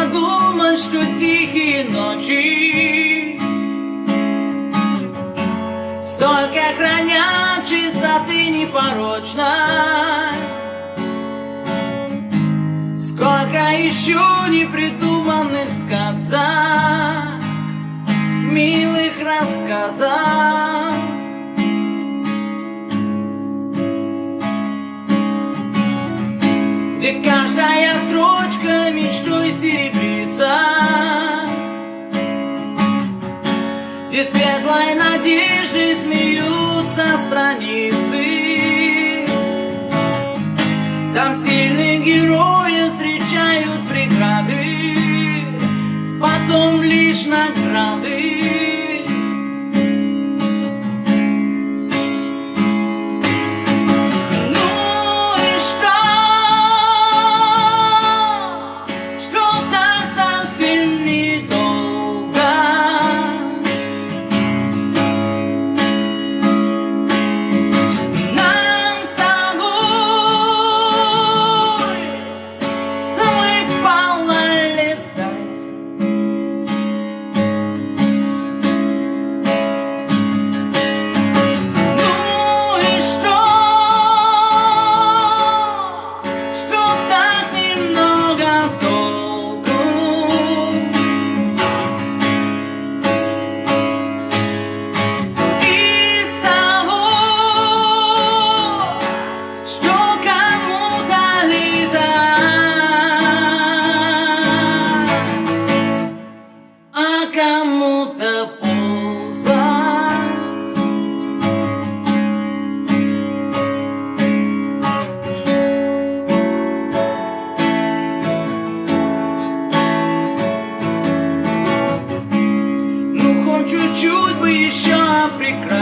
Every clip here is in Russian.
подумать, что тихие ночи. Столько хранят чистоты непорочной Сколько еще непридуманных сказок Милых рассказов Где каждая строчка мечтой серебрится. Где светлой надеждой смеются страницы. Там сильные герои встречают преграды Потом лишь награды regret.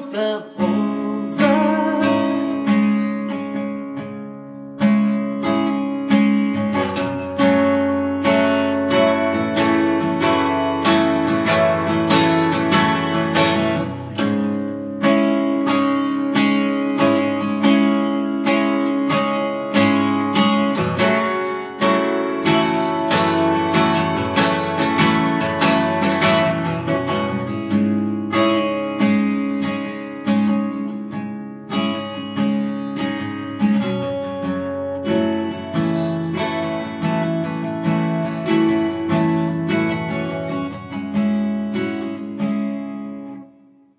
truth